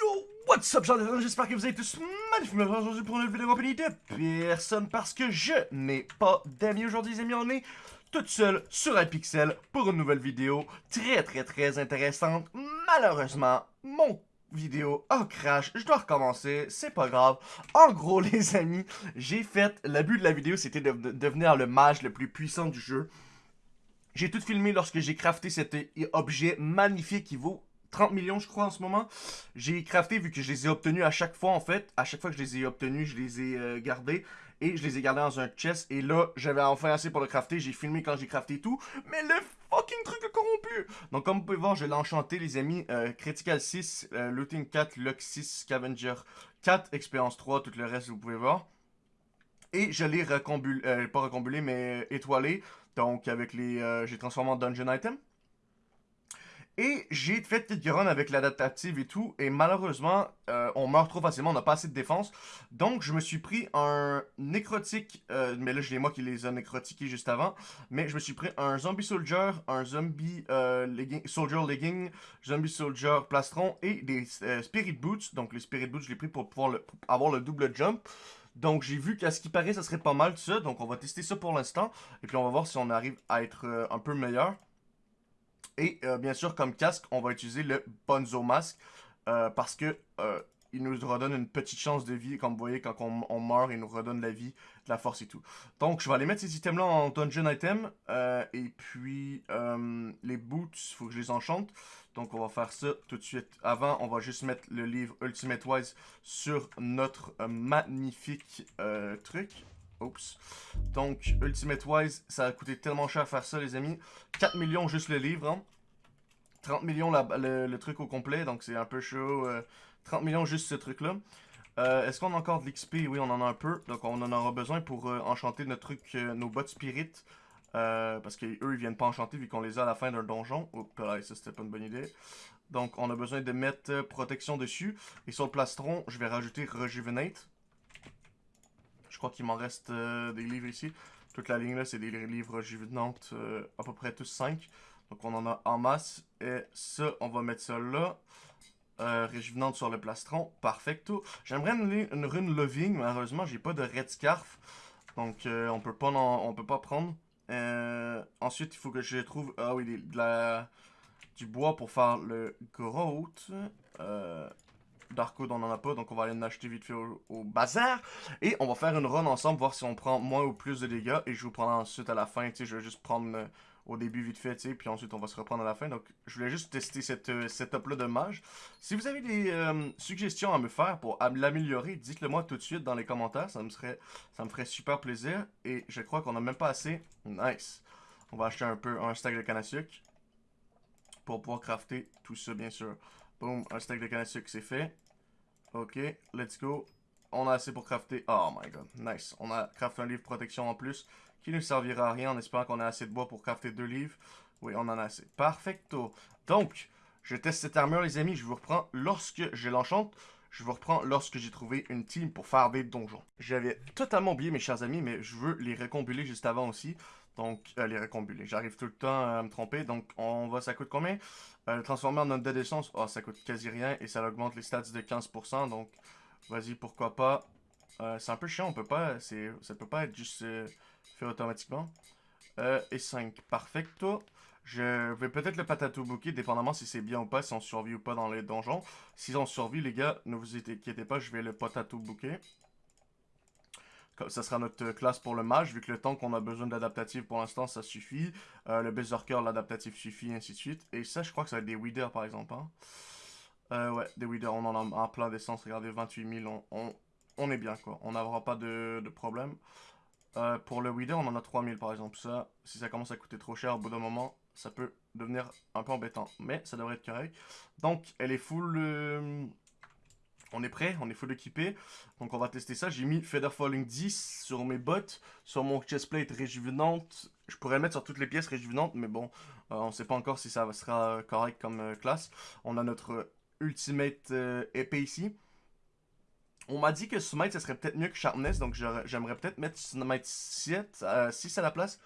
Yo, what's up, J'espère que vous êtes tous magnifiquement aujourd'hui pour une nouvelle vidéo compagnie de personne parce que je n'ai pas d'amis aujourd'hui, les amis. On est tout seul sur un pixel pour une nouvelle vidéo très très très intéressante. Malheureusement, mon vidéo a crash, je dois recommencer, c'est pas grave. En gros, les amis, j'ai fait, le but de la vidéo, c'était de devenir le mage le plus puissant du jeu. J'ai tout filmé lorsque j'ai crafté cet objet magnifique qui vaut 30 millions, je crois, en ce moment. J'ai crafté, vu que je les ai obtenus à chaque fois, en fait. À chaque fois que je les ai obtenus, je les ai euh, gardés. Et je les ai gardés dans un chest. Et là, j'avais enfin assez pour le crafter. J'ai filmé quand j'ai crafté tout. Mais le fucking truc est corrompu! Donc, comme vous pouvez voir, je l'ai enchanté, les amis. Euh, Critical 6, euh, Looting 4, Luck 6, Scavenger 4, Expérience 3, tout le reste, vous pouvez voir. Et je l'ai recombulé, pas recombulé, mais étoilé. Donc, avec les... j'ai transformé en Dungeon Item. Et j'ai fait quelques runs avec l'adaptative et tout, et malheureusement, euh, on meurt trop facilement, on n'a pas assez de défense. Donc, je me suis pris un nécrotique, euh, mais là, je l'ai moi qui les a nécrotiqués juste avant. Mais je me suis pris un zombie soldier, un zombie euh, soldier legging, zombie soldier plastron et des spirit boots. Donc, les spirit boots, je l'ai pris pour pouvoir avoir le double jump. Donc, j'ai vu qu'à ce qui paraît, ça serait pas mal ça. Donc, on va tester ça pour l'instant. Et puis, on va voir si on arrive à être un peu meilleur. Et euh, bien sûr, comme casque, on va utiliser le Bonzo Mask euh, parce que euh, il nous redonne une petite chance de vie. Comme vous voyez, quand on, meurt, il nous redonne la vie, de la force et tout. Donc, je vais aller mettre ces items-là en dungeon item. et puis, les boots, il faut que je les enchante. Donc, on va faire ça tout de suite. Avant, on va juste mettre le livre Ultimate Wise sur notre magnifique truc. Oups. Donc, Ultimate Wise, ça a coûté tellement cher à faire ça, les amis. 4 millions juste le livre, hein. 30 millions le, truc au complet, donc c'est un peu chaud. 30 euh, millions juste ce truc-là. Euh, est-ce qu'on a encore de l'XP? Oui, on en a un peu. Donc, on en aura besoin pour euh, enchanter notre truc, nos bottes spirit. parce qu'eux, ils viennent pas enchanter vu qu'on les a à la fin d'un donjon. Oups, là, ça, c'était pas une bonne idée. Donc, on a besoin de mettre protection dessus. Et sur le plastron, je vais rajouter rejuvenate. Crois qu'il m'en reste euh, des livres ici. Toute la ligne là, c'est des livres juvenantes, euh, à peu près tous 5. Donc on en a en masse. Et ça, on va mettre ça là. Euh, réjuvenante sur le plastron. Perfecto. J'aimerais une, une, rune loving. Malheureusement, j'ai pas de red scarf. Donc on peut pas on peut pas prendre. ensuite, il faut que je trouve ah oui, de la, du bois pour faire le growth. Darkwood, on n'en a pas, donc on va aller en acheter vite fait au, bazar. Et on va faire une run ensemble, voir si on prend moins ou plus de dégâts. Et je vous prendrai ensuite à la fin, tu je vais juste prendre euh, au début vite fait, tu puis ensuite on va se reprendre à la fin. Donc je voulais juste tester cette euh, setup-là de mage. Si vous avez des euh, suggestions à me faire pour l'améliorer, dites-le moi tout de suite dans les commentaires, ça me, serait, ça me ferait super plaisir. Et je crois qu'on a même pas assez. Nice. On va acheter un peu un stack de canne à sucre pour pouvoir crafter tout ça, bien sûr. Boom, un stack de canne à sucre, c'est fait. Ok, let's go. On a assez pour crafter... Oh my god, nice. On a crafté un livre protection en plus qui ne servira à rien en espérant qu'on ait assez de bois pour crafter deux livres. Oui, on en a assez. Perfecto. Donc, je teste cette armure, les amis. Je vous reprends lorsque je l'enchante. Je vous reprends lorsque j'ai trouvé une team pour faire des donjons. J'avais totalement oublié, mes chers amis, mais je veux les récombuler juste avant aussi. Donc, euh, les récombuler. J'arrive tout le temps à me tromper. Donc, on va, ça coûte combien? Euh, Transformer en note de d'essence. Oh, ça coûte quasi rien. Et ça augmente les stats de 15%. Donc, vas-y, pourquoi pas? Euh, c'est un peu chiant. On peut pas. Ça peut pas être juste fait automatiquement. et 5. Perfecto. Je vais peut-être le patato bouquet, dépendamment si c'est bien ou pas, si on survit ou pas dans les donjons. Si on survit, les gars, ne vous inquiétez pas, je vais le potato bouquet ça sera notre classe pour le mage, vu que le temps qu'on a besoin d'adaptatif pour l'instant, ça suffit. Euh, le berserker, l'adaptatif suffit, ainsi de suite. Et ça, je crois que ça va être des weeders, par exemple. Hein. Euh, ouais, des weeders, on en a en plein d'essence. Regardez, 28 000, on, on, est bien, quoi. On n'aura pas de, de problème. Euh, pour le weeder, on en a 3000, par exemple. Ça, si ça commence à coûter trop cher, au bout d'un moment, ça peut devenir un peu embêtant. Mais ça devrait être correct. Donc, elle est full on est prêt, on est full équipé. Donc on va tester ça. J'ai mis Feather Falling 10 sur mes bottes, sur mon chestplate réjuvenante. Je pourrais le mettre sur toutes les pièces réjuvenantes, mais bon, euh, on ne sait pas encore si ça sera correct comme euh, classe. On a notre Ultimate euh, épée ici. On m'a dit que Smite, ça serait peut-être mieux que Sharpness, donc j'aimerais peut-être mettre Smite 7, 6 à la place,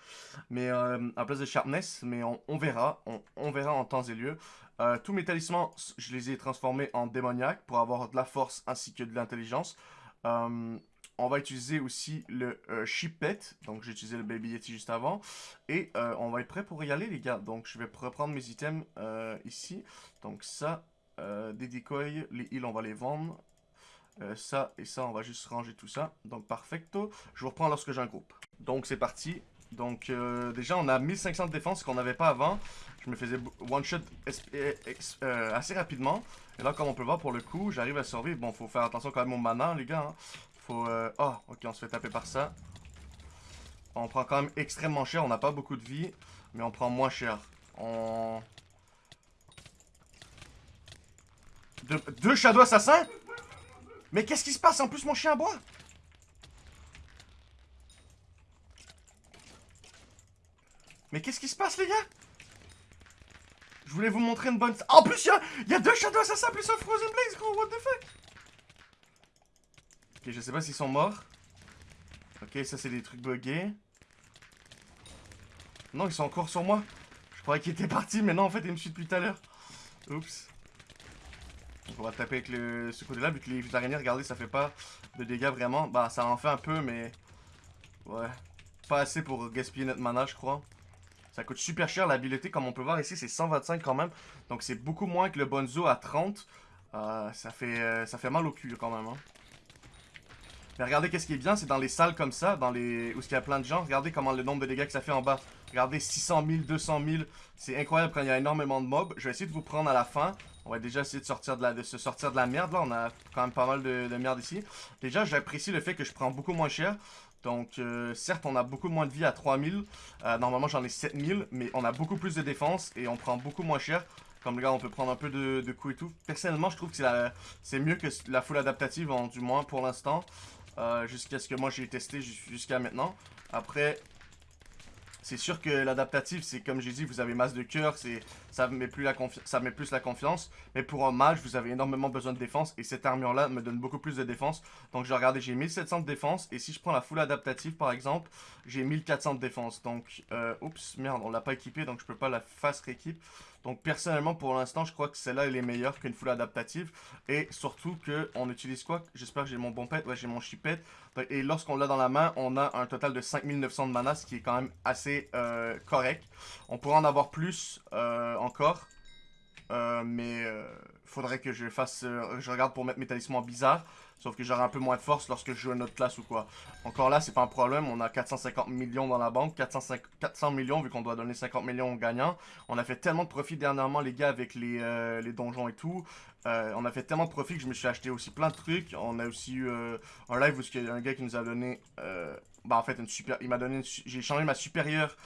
mais à place de Sharpness, mais on, verra, on, verra en temps et lieu. Euh, tous mes talismans, je les ai transformés en démoniaques pour avoir de la force ainsi que de l'intelligence. Euh, on va utiliser aussi le euh, Chipet. Donc, j'ai utilisé le Baby Yeti juste avant. Et euh, on va être prêt pour y aller, les gars. Donc, je vais reprendre mes items ici. Donc, ça, des decoys, les heals, on va les vendre. ça et ça, on va juste ranger tout ça. Donc, perfecto. Je vous reprends lorsque j'ai un groupe. Donc, c'est parti. Donc, déjà, on a 1500 de défense qu'on n'avait pas avant. Je me faisais one-shot assez rapidement. Et là, comme on peut voir pour le coup, j'arrive à survivre. Bon, faut faire attention quand même au mana, les gars. Hein. Faut... Euh... Oh, ok, on se fait taper par ça. On prend quand même extrêmement cher. On n'a pas beaucoup de vie. Mais on prend moins cher. On... deux Shadow Assassins? Mais qu'est-ce qui se passe? En plus, mon chien aboie Mais qu'est-ce qui se passe, les gars? Je voulais vous montrer une bonne... En plus, il y, y a, deux Shadow Assassins plus un Frozen Blaze, gros What the fuck? Ok, je sais pas s'ils sont morts. Ok, ça c'est des trucs buggés. Non, ils sont encore sur moi. Je croyais qu'ils étaient partis, mais non, en fait, ils me suivent depuis tout à l'heure. Oups. Donc on va taper avec le, ce côté-là, vu que les araignées, regardez, ça fait pas de dégâts vraiment. Bah, ça en fait un peu, mais... Ouais. Pas assez pour gaspiller notre mana, je crois. Ça coûte super cher, l'habileté, comme on peut voir ici, c'est 125 quand même. Donc c'est beaucoup moins que le Bonzo à 30. Euh, ça, fait, euh, ça fait mal au cul quand même, hein. Mais regardez qu'est-ce qui est bien, c'est dans les salles comme ça, dans les où il y a plein de gens, regardez comment le nombre de dégâts que ça fait en bas. Regardez 600 000, 200 000, c'est incroyable quand il y a énormément de mobs. Je vais essayer de vous prendre à la fin. On va déjà essayer de se sortir de la merde là, on a quand même pas mal de, merde ici. Déjà j'apprécie le fait que je prends beaucoup moins cher. Donc, euh, certes, on a beaucoup moins de vie à 3000. Euh, normalement, j'en ai 7000, mais on a beaucoup plus de défense et on prend beaucoup moins cher. Comme, regarde, on peut prendre un peu de, de coups et tout. Personnellement, je trouve que c'est mieux que la full adaptative, du moins pour l'instant. Euh, jusqu'à ce que moi j'ai testé jusqu'à maintenant. Après, c'est sûr que l'adaptatif, c'est comme j'ai dit, vous avez masse de cœur, ça met plus la ça met plus la confiance. Mais pour un mage, vous avez énormément besoin de défense et cette armure-là me donne beaucoup plus de défense. Donc je regardais, j'ai 1700 de défense et si je prends la full adaptative par exemple, j'ai 1400 de défense. Donc, euh, oups, merde, on l'a pas équipé donc je peux pas la face rééquipe. Donc personnellement pour l'instant je crois que celle-là elle est meilleure qu'une full adaptative. Et surtout que on utilise quoi? J'espère que j'ai mon bon pet, ouais j'ai mon chipet et lorsqu'on l'a dans la main on a un total de 5900 de mana ce qui est quand même assez euh, correct. On pourrait en avoir plus euh, encore. Euh, mais faudrait que je fasse, je regarde pour mettre mes talismans bizarres Sauf que j'aurai un peu moins de force lorsque je joue à notre classe ou quoi. Encore là, c'est pas un problème. On a 450 millions dans la banque. 400 millions vu qu'on doit donner 50 millions aux gagnants. On a fait tellement de profit dernièrement, les gars, avec les, euh, les donjons et tout. Euh, on a fait tellement de profit que je me suis acheté aussi plein de trucs. On a aussi eu euh, un live où il y a un gars qui nous a donné... bah en fait, une super... il m'a donné... J'ai échangé ma supérieure...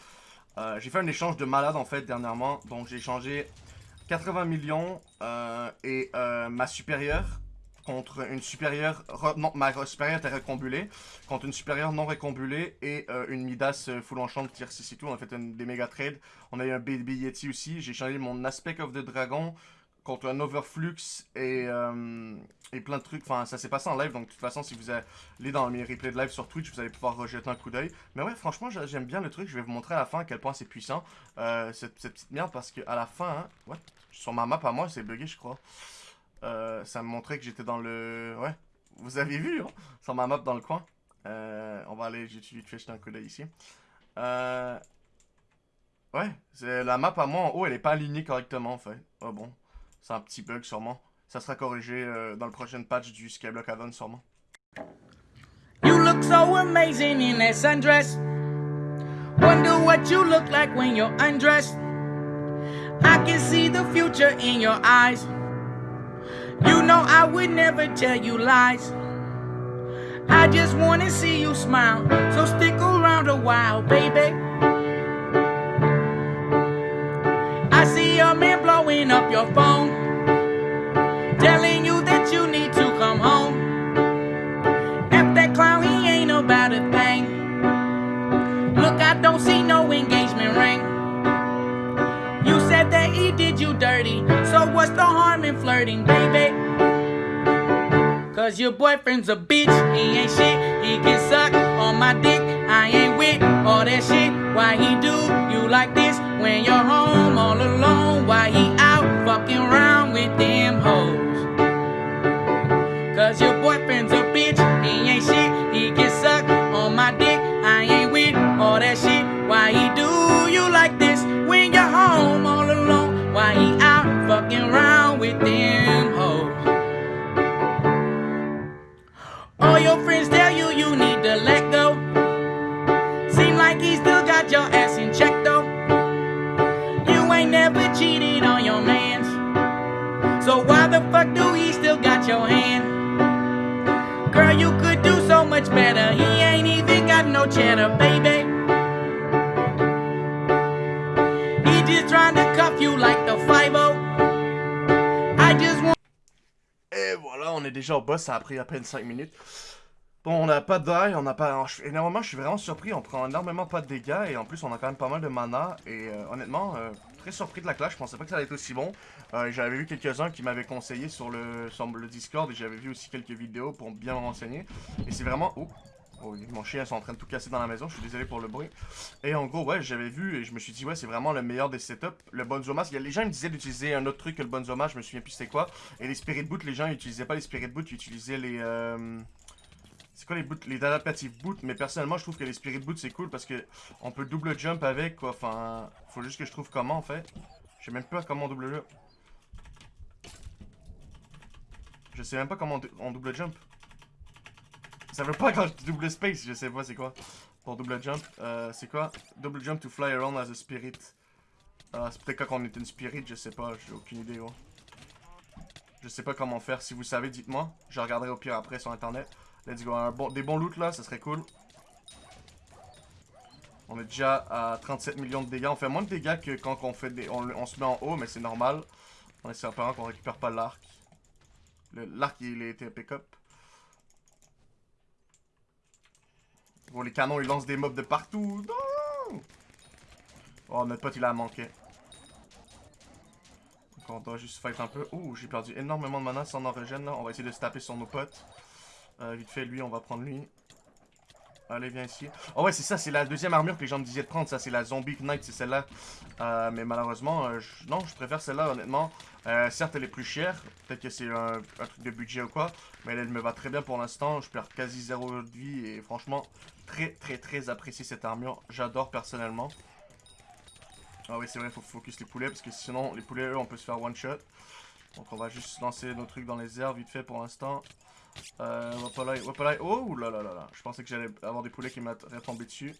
j'ai fait un échange de malade en fait dernièrement. Donc j'ai échangé 80 millions et ma supérieure contre une supérieure, non, ma supérieure était récombulée, contre une supérieure non récombulée et euh, une Midas euh, full enchant de tier 6 et tout. On a fait des méga trades. On a eu un Baby Yeti aussi. J'ai changé mon Aspect of the Dragon contre un Overflux et, euh, et plein de trucs. Enfin, ça s'est passé en live, donc de toute façon, si vous allez dans mes replays de live sur Twitch, vous allez pouvoir rejeter un coup d'œil. Mais ouais, franchement, j'aime bien le truc. Je vais vous montrer à la fin à quel point c'est puissant, cette, petite merde, parce qu'à la fin, hein, sur ma map à moi, c'est bugué, je crois. Euh, ça me montrait que j'étais dans le... Ouais, vous avez vu, hein, sur ma map dans le coin. Euh, on va aller, j'ai vite fait jeter un coup d'œil ici. Euh... Ouais, la map à moi en haut, elle est pas alignée correctement en fait. Oh bon, c'est un petit bug sûrement. Ça sera corrigé euh, dans le prochain patch du Skyblock Add-on sûrement. You look so amazing in sundress. Wonder what you look like when you're undressed. I can see the future in your eyes. You know I would never tell you lies. I just wanna see you smile, so stick around a while, baby. Like this when you're home all alone? Why he out fucking around with them hoes? All your friends tell you you need to let go. Seem like he still got your ass in check though. You ain't never cheated on your mans. So why the fuck do he still got your hand? Girl, you could do so much better. He ain't even got no cheddar, baby. Et voilà, on est déjà au boss, ça a pris à peine 5 minutes. Bon, on n'a pas de die, on n'a pas... Énormément, je suis vraiment surpris, on prend énormément pas de dégâts, et en plus, on a quand même pas mal de mana, et euh, honnêtement, euh, très surpris de la clash, je pensais pas que ça allait être aussi bon. Euh, j'avais vu quelques-uns qui m'avaient conseillé sur le, le Discord, et j'avais vu aussi quelques vidéos pour bien me renseigner. Et c'est vraiment... Oh, mon chien est en train de tout casser dans la maison, je suis désolé pour le bruit. Et en gros, ouais, j'avais vu, et je me suis dit, ouais, c'est vraiment le meilleur des setups. Le Bonzoma, les gens me disaient d'utiliser un autre truc que le Bonzoma, je me souviens plus c'était quoi. Et les Spirit Boot, les gens ils utilisaient pas les Spirit Boot, ils utilisaient les... euh, C'est quoi les boots? Les adaptative boots, mais personnellement je trouve que les Spirit Boots c'est cool parce que on peut double jump avec quoi, enfin... Faut juste que je trouve comment en fait. Je sais même pas comment on double jump. Je sais même pas comment on double jump. Ça veut pas quand je double space, je sais pas c'est quoi. Pour double jump, euh, c'est quoi? Double jump to fly around as a spirit. Ah, c'est peut-être quand on est une spirit, je sais pas, j'ai aucune idée. Je sais pas comment faire, si vous savez, dites-moi. Je regarderai au pire après sur internet. Let's go, des bons loots là, ça serait cool. On est déjà à 37 millions de dégâts. On fait moins de dégâts que quand on, fait des, on, on se met en haut, mais c'est normal. En espérant qu'on récupère pas l'arc. L'arc, il été pick-up. Bon, les canons, ils lancent des mobs de partout. Oh, notre pote, il a manqué. On doit juste fight un peu. Oh, j'ai perdu énormément de mana sans en régène, là. On va essayer de se taper sur nos potes. Euh, vite fait, lui, on va prendre lui. Allez, viens ici. Oh ouais, c'est ça, c'est la deuxième armure que les gens me disaient de prendre. Ça, c'est la Zombie Knight, c'est celle-là. Euh, mais malheureusement, euh, non, je préfère celle-là, honnêtement. Euh, certes, elle est plus chère. Peut-être que c'est un, truc de budget ou quoi. Mais elle, me va très bien pour l'instant. Je perds quasi zéro de vie. Et franchement, très, très, très apprécié cette armure. J'adore personnellement. Ah oui, c'est vrai, faut focus les poulets. Parce que sinon, les poulets, eux, on peut se faire one shot. Donc, on va juste lancer nos trucs dans les airs vite fait pour l'instant. Euh, Wapalai, Wapalai. Oh là là là là. Je pensais que j'allais avoir des poulets qui m'auraient tombé dessus.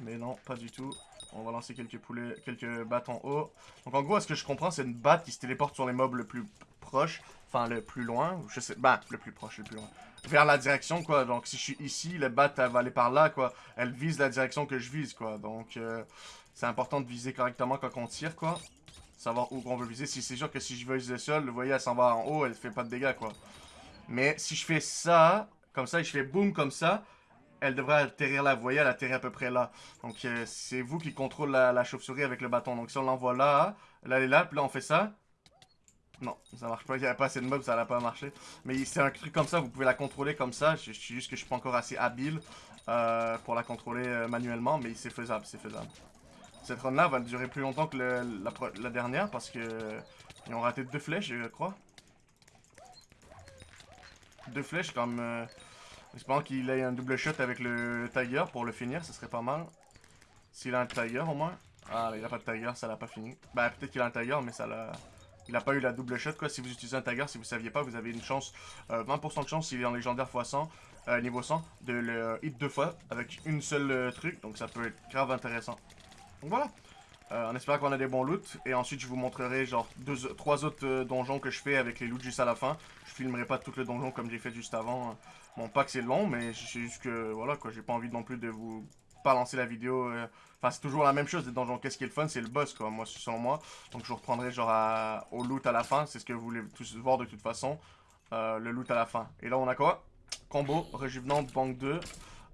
Mais non, pas du tout. On va lancer quelques poulets, quelques battes en haut. Donc en gros, ce que je comprends, c'est une batte qui se téléporte sur les mobs le plus proche. Enfin, le plus loin. Je sais. Bah, le plus proche, le plus loin. Vers la direction, quoi. Donc si je suis ici, la batte, elle va aller par là, quoi. Elle vise la direction que je vise, quoi. Donc euh, c'est important de viser correctement quand on tire, quoi. Savoir où on veut viser. Si c'est sûr que si je vise le sol, vous voyez, elle s'en va en haut, elle fait pas de dégâts, quoi. Mais si je fais ça, comme ça, et je fais boum comme ça, elle devrait atterrir là. Vous voyez, elle atterrit à peu près là. Donc, euh, c'est vous qui contrôlez la, chauve-souris avec le bâton. Donc, si on l'envoie là, là, elle est là, puis là, on fait ça. Non, ça marche pas. Il n'y avait pas assez de mobs, ça n'a pas marché. Mais c'est un truc comme ça, vous pouvez la contrôler comme ça. Je, suis juste que je suis pas encore assez habile euh, pour la contrôler euh, manuellement, mais c'est faisable, c'est faisable. Cette run-là va durer plus longtemps que la, dernière parce que ils ont raté deux flèches, je crois. Deux flèches comme... Euh, espérant qu'il ait un double shot avec le Tiger pour le finir, ce serait pas mal. S'il a un Tiger au moins. Ah, il a pas de Tiger, ça l'a pas fini. Bah, peut-être qu'il a un Tiger, mais ça l'a... Il a pas eu la double shot, quoi. Si vous utilisez un Tiger, si vous saviez pas, vous avez une chance... euh, 20% de chance, s'il est en légendaire x100, euh, niveau 100, de le hit deux fois avec une seule euh, truc. Donc ça peut être grave intéressant. Donc voilà. Euh, en espérant qu'on a des bons loots. Et ensuite, je vous montrerai genre deux, trois autres euh, donjons que je fais avec les loots juste à la fin. Je filmerai pas tout le donjon comme j'ai fait juste avant. Mon pack c'est long, mais c'est juste que voilà quoi, j'ai pas envie non plus de vous balancer la vidéo. euh, Enfin, c'est toujours la même chose des donjons. Qu'est-ce qui est le fun? C'est le boss quoi, moi, selon moi. Donc je vous reprendrai genre au loot à la fin. C'est ce que vous voulez tous voir de toute façon. Euh, le loot à la fin. Et là, on a quoi? Combo, Rejuvenante, Banque 2.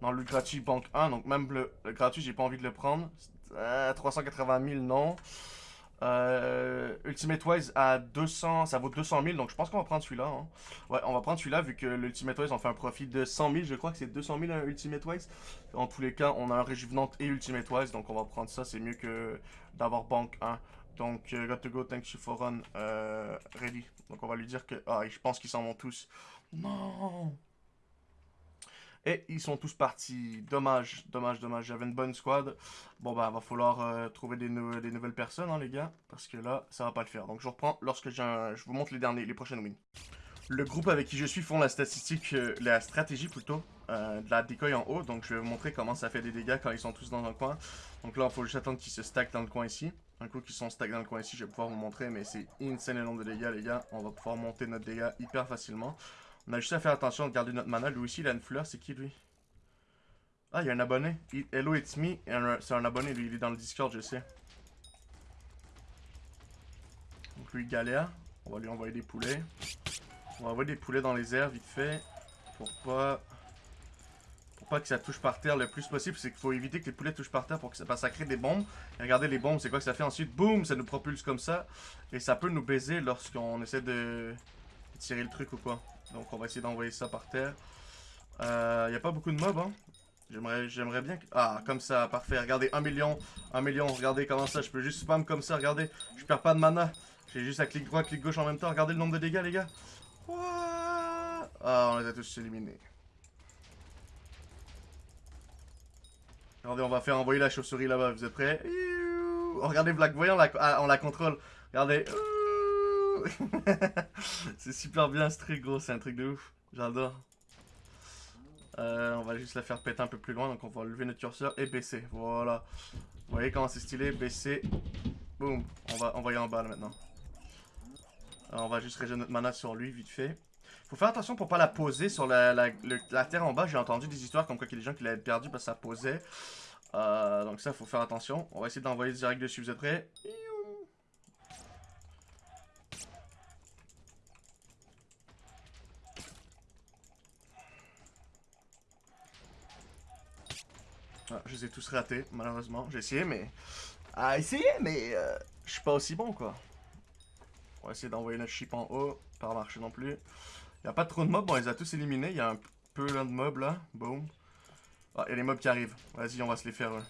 Dans le gratuit, Banque 1. Donc même le gratuit, j'ai pas envie de le prendre. Euh, 380 000, non. Euh, Ultimate Wise à 200, ça vaut 200 000, donc je pense qu'on va prendre celui-là. hein. Ouais, on va prendre celui-là vu que l'Ultimate Wise on fait un profit de 100 000, je crois que c'est 200 000 un Ultimate Wise. En tous les cas, on a un Réjuvenante et Ultimate Wise, donc on va prendre ça, c'est mieux que d'avoir Banque 1. Donc, euh, got to go, thanks you for run. Euh, ready. Donc, on va lui dire que... Ah, je pense qu'ils s'en vont tous. Non Et ils sont tous partis. Dommage, dommage, dommage. J'avais une bonne squad. Bon, bah, va falloir euh, trouver des, nou- des nouvelles personnes, hein, les gars. Parce que là, ça va pas le faire. Donc, je reprends lorsque je vous montre les derniers, les prochaines wins. Le groupe avec qui je suis font la statistique, euh, la stratégie plutôt, euh, de la decoy en haut. Donc, je vais vous montrer comment ça fait des dégâts quand ils sont tous dans un coin. Donc là, il faut juste attendre qu'ils se stackent dans le coin ici. Un coup qu'ils sont stack dans le coin ici, je vais pouvoir vous montrer, mais c'est insane le nombre de dégâts, les gars. On va pouvoir monter notre dégâts hyper facilement. On a juste à faire attention de garder notre mana. Lui aussi, il a une fleur. C'est qui, lui? Ah, il y a un abonné. Hello, it's me. C'est un abonné, lui. Il est dans le Discord, je sais. Donc lui, galère. On va lui envoyer des poulets. On va envoyer des poulets dans les airs, vite fait. Pour pas... Pour pas que ça touche par terre le plus possible. C'est qu'il faut éviter que les poulets touchent par terre pour que ça, parce que ça crée des bombes. Et regardez les bombes, c'est quoi que ça fait ensuite? Boum, ça nous propulse comme ça. Et ça peut nous baiser lorsqu'on essaie de tirer le truc ou quoi. Donc on va essayer d'envoyer ça par terre. Il euh, n'y a pas beaucoup de mobs, hein. J'aimerais bien. Ah, comme ça, parfait. Regardez, 1 million, 1 million. Regardez comment ça, je peux juste spam comme ça, regardez. Je perds pas de mana. J'ai juste à clic droit, clic gauche en même temps. Regardez le nombre de dégâts, les gars. Ah, on les a tous éliminés. Regardez, on va faire envoyer la chauve-souris là-bas. Vous êtes prêts? Regardez, Black Voyant, ah, on la contrôle. Regardez. C'est super bien ce truc, gros. C'est un truc de ouf. J'adore. Euh, on va juste la faire péter un peu plus loin. Donc, on va lever notre curseur et baisser. Voilà. Vous voyez comment c'est stylé Baisser. Boum. On va envoyer en bas là, maintenant. On va juste régénérer notre mana sur lui, vite fait. Faut faire attention pour pas la poser sur la, la, terre en bas. J'ai entendu des histoires comme quoi qu'il y a des gens qui l'avaient perdu parce que ça posait. Euh, donc ça, faut faire attention. On va essayer d'envoyer direct dessus. Vous êtes prêts? Ah, je les ai tous ratés, malheureusement. J'ai essayé, mais... Ah, essayé, mais... euh, je suis pas aussi bon, quoi. On va essayer d'envoyer notre chip en haut. Pas marcher non plus. Il a pas trop de mobs. Bon, on les a tous éliminés. Il y a un peu là de mobs, là. Boom. Ah, il les mobs qui arrivent. Vas-y, on va se les faire. eux.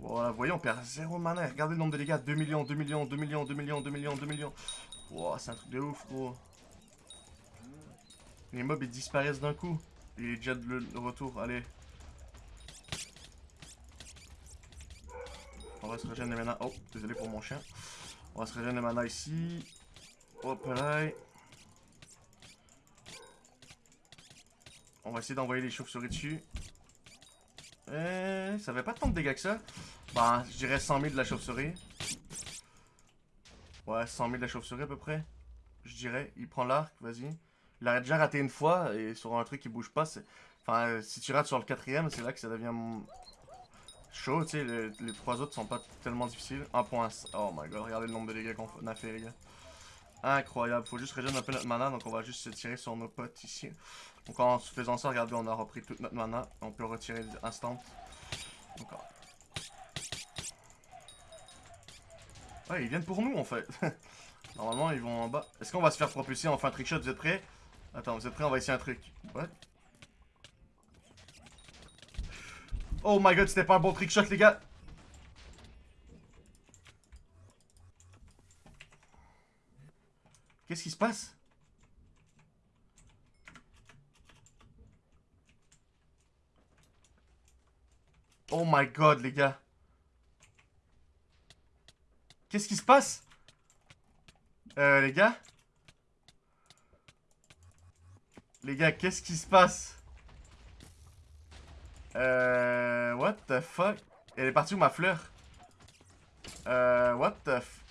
Voilà, vous voyez, on perd zéro mana. Regardez le nombre de dégâts. 2 millions, 2 millions, 2 millions, 2 millions, 2 millions, 2 millions. Wow, c'est un truc de ouf, gros. Les mobs, ils disparaissent d'un coup. Il est déjà de retour. Allez. On va se régénérer mana. Oh, désolé pour mon chien. On va se régénérer mana ici. Hop là. On va essayer d'envoyer les chauves-souris dessus. Euh, ça fait pas tant de dégâts que ça. Bah, je dirais 100 000 de la chauve-souris. Ouais, 100 000 de la chauve-souris à peu près. Je dirais. Il prend l'arc, vas-y. Il a déjà raté une fois et sur un truc qui bouge pas, c'est... Enfin, si tu rates sur le quatrième, c'est là que ça devient chaud, tu sais. le- Les trois autres sont pas tellement difficiles. 1.5. Oh my god, regardez le nombre de dégâts qu'on a fait, les gars. Incroyable. Faut juste régénérer un peu notre mana, donc on va juste se tirer sur nos potes ici. Donc en faisant ça, regardez, on a repris toute notre mana. On peut retirer instant. Encore. Ouais, ils viennent pour nous en fait. Normalement, ils vont en bas. Est-ce qu'on va se faire propulser en fin trickshot Vous êtes prêts? Attends, vous êtes prêts On va essayer un truc. What? Oh my god, c'était pas un bon trickshot, les gars. Qu'est-ce qui se passe? Oh my god, les gars. Qu'est-ce qui se passe? Euh, les gars? Les gars, qu'est-ce qui se passe? Euh... What the fuck? Elle est partie où ma fleur? Euh... What the f...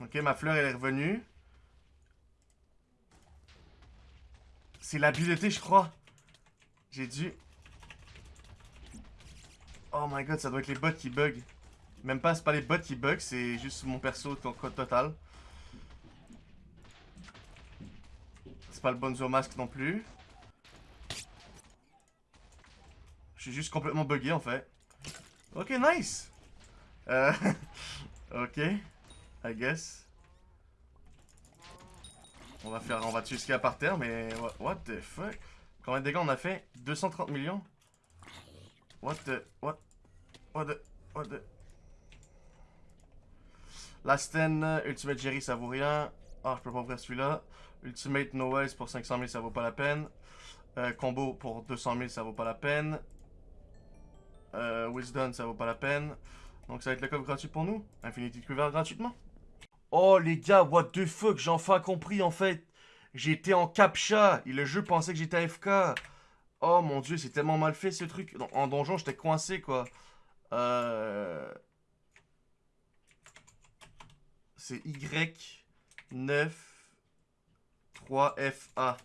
Ok, ma fleur, elle est revenue. C'est l'habileté, je crois. J'ai dû... Oh my god, ça doit être les bots qui bug. Même pas, c'est pas les bots qui bug, c'est juste mon perso total. C'est pas le Bonzo Mask non plus. Juste complètement bugué en fait. Ok, nice. Euh, ok, I guess. On va faire, on va tuer ce qu'il y a par terre, mais what, the fuck? Combien de dégâts on a fait? 230 millions? What the, what, what the, what the, Lasten, euh, Ultimate Jerry, ça vaut rien. Ah, je peux pas ouvrir celui-là. Ultimate Noise pour 500 000, ça vaut pas la peine. Euh, combo pour 200 000, ça vaut pas la peine. Euh, Wisdom, ça vaut pas la peine. Donc ça va être le coffre gratuit pour nous. Infinity Quiver gratuitement. Oh les gars, what the fuck, j'ai enfin compris en fait. J'étais en captcha et le jeu pensait que j'étais AFK. Oh mon dieu, c'est tellement mal fait ce truc. En donjon, j'étais coincé quoi. Euh... C'est Y9 3FA.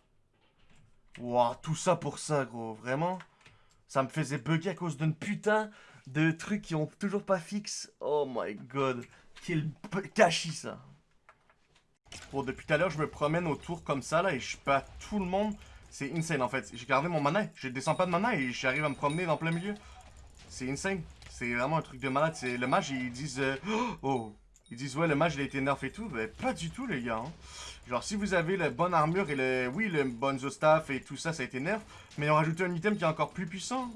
Wow, tout ça pour ça, gros. Vraiment Ça me faisait bugger à cause d'une putain de trucs qui ont toujours pas fixe. Oh my god. Quel gâchis, ça. Bon, depuis tout à l'heure, je me promène autour comme ça, là, et je bats tout le monde. C'est insane, en fait. J'ai gardé mon mana. Je descends pas de mana et j'arrive à me promener dans plein milieu. C'est insane. C'est vraiment un truc de malade. C'est Le mage, ils disent... Euh, oh Ils disent, ouais, le mage, il a été nerf et tout. Mais pas du tout, les gars. Hein. Genre, si vous avez la bonne armure et le... Oui, le bon staff et tout ça, ça a été nerf. Mais ils ont rajouté un item qui est encore plus puissant.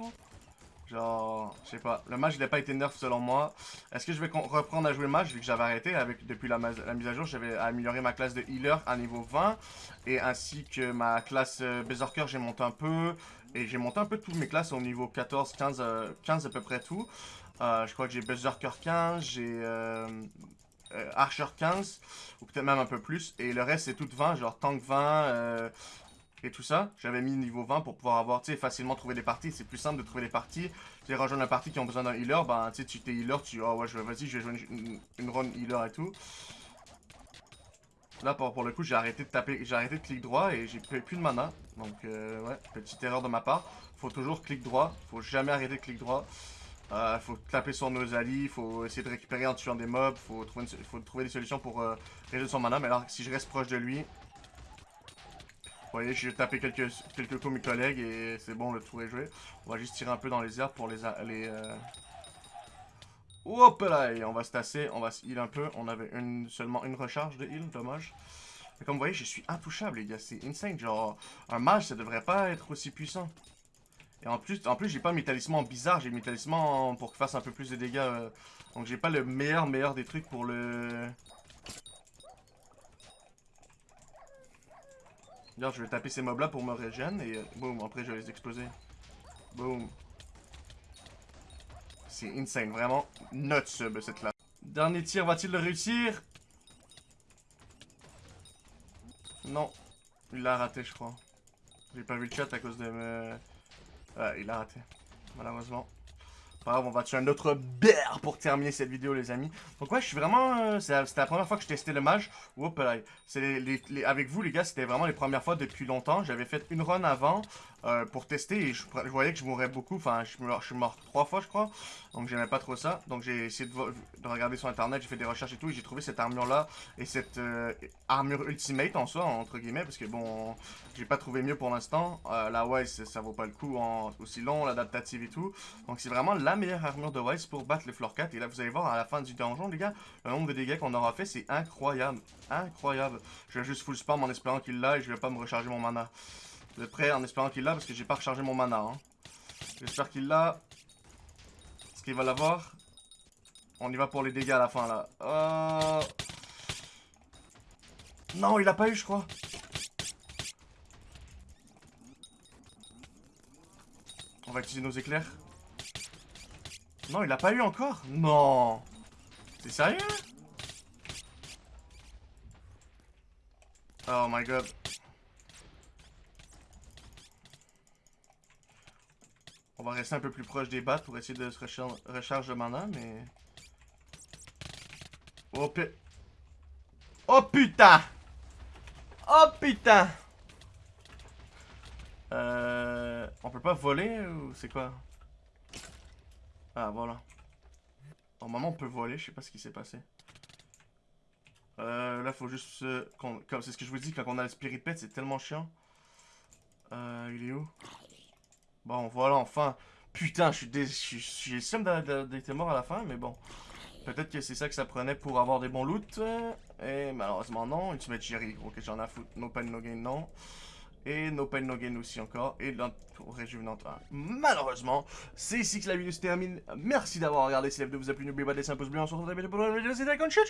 Genre, je sais pas. Le match, il n'a pas été nerf selon moi. Est-ce que je vais reprendre à jouer le match vu que j'avais arrêté avec Depuis la, mise à jour, j'avais amélioré ma classe de healer à niveau 20. Et ainsi que ma classe euh, Berserker, j'ai monté un peu. Et j'ai monté un peu toutes mes classes au niveau 14, 15, 15 à peu près tout. Euh, je crois que j'ai Berserker 15, j'ai euh, Archer 15, ou peut-être même un peu plus. Et le reste, c'est tout 20, genre Tank 20, et tout ça. J'avais mis niveau 20 pour pouvoir avoir, tu sais, facilement trouver des parties. C'est plus simple de trouver des parties. Tu rejoindre la partie qui ont besoin d'un healer, ben, tu sais, tu t'es healer, tu, oh ouais, vas-y, je vais jouer une, run healer et tout. Là, pour, pour le coup, j'ai arrêté de taper, j'ai arrêté de clic droit et j'ai plus de mana. Donc, euh, ouais, petite erreur de ma part. Faut toujours clic droit, faut jamais arrêter de clic droit. Euh, faut taper sur nos alliés, faut essayer de récupérer en tuant des mobs, faut trouver, faut trouver des solutions pour euh, réduire son mana. Mais alors, si je reste proche de lui, vous voyez, j'ai tapé quelques, quelques coups mes collègues et c'est bon, le tour est joué. On va juste tirer un peu dans les airs pour les... les euh... Là, et on va se tasser, on va se heal un peu. On avait seulement une recharge de heal, dommage. Mais comme vous voyez, je suis intouchable, les gars. C'est insane. Genre, un mage, ça devrait pas être aussi puissant. Et en plus, en plus j'ai pas mes talismans bizarres. J'ai mes talismans pour qu'il fasse un peu plus de dégâts. Euh. Donc, j'ai pas le meilleur, meilleur des trucs pour le... D'ailleurs, je vais taper ces mobs là pour me régénérer et euh, boum, après je vais les exploser. Boum. C'est insane, vraiment. Not sub cette là. Dernier tir, va-t-il le réussir? Non. Il l'a raté, je crois. J'ai pas vu le chat à cause de me... Ouais, il l'a raté. Malheureusement on va tuer un autre bear pour terminer cette vidéo, les amis. Donc ouais, je suis vraiment... Euh, c'était la première fois que je testais le mage. Oups, c'est les, avec vous, les gars, c'était vraiment les premières fois depuis longtemps. J'avais fait une run avant euh, pour tester et je, voyais que je mourrais beaucoup. Enfin, je, suis mort trois fois, je crois. Donc j'aimais pas trop ça. Donc j'ai essayé de, regarder sur internet, j'ai fait des recherches et tout. Et j'ai trouvé cette armure-là et cette euh, armure ultimate en soi, entre guillemets. Parce que bon, j'ai pas trouvé mieux pour l'instant. la Wise, ça vaut pas le coup en aussi long, l'adaptative et tout. Donc c'est vraiment la meilleure armure de Wise pour battre les floor 4. Et là, vous allez voir à la fin du donjon, les gars, le nombre de dégâts qu'on aura fait, c'est incroyable. Incroyable. Je vais juste full spam en espérant qu'il l'a et je vais pas me recharger mon mana. Êtes prêts en espérant qu'il l'a parce que j'ai pas rechargé mon mana. Hein. J'espère qu'il l'a. Est-ce qu'il va l'avoir On y va pour les dégâts à la fin, là. Euh... Non, il a pas eu, je crois. On va utiliser nos éclairs. Non, il a pas eu encore Non T'es sérieux? Oh my god. Va rester un peu plus proche des battes pour essayer de se recharger de mana, mais... Oh, oh putain Oh putain Euh... On peut pas voler ou c'est quoi? Ah, voilà. Normalement, on peut voler. Je sais pas ce qui s'est passé. Euh, là, faut juste... comme c'est ce que je vous dis, quand on a le Spirit Pet, c'est tellement chiant. Euh, il est où? Bon, voilà, enfin. Putain, je suis le d'être mort à la fin, mais bon. Peut-être que c'est ça que ça prenait pour avoir des bons loots. Et malheureusement, non. Ultimate Jerry, ok, j'en ai à foutre. No pain, no gain, non. Et No Pain No Gain aussi encore. Et réjuvénante Malheureusement, c'est ici que la vidéo se termine. Merci d'avoir regardé. Si la vidéo vous a plu, n'oubliez pas de laisser un pouce bleu. On se retrouve la vidéo pour la vidéo. C'était ciao ciao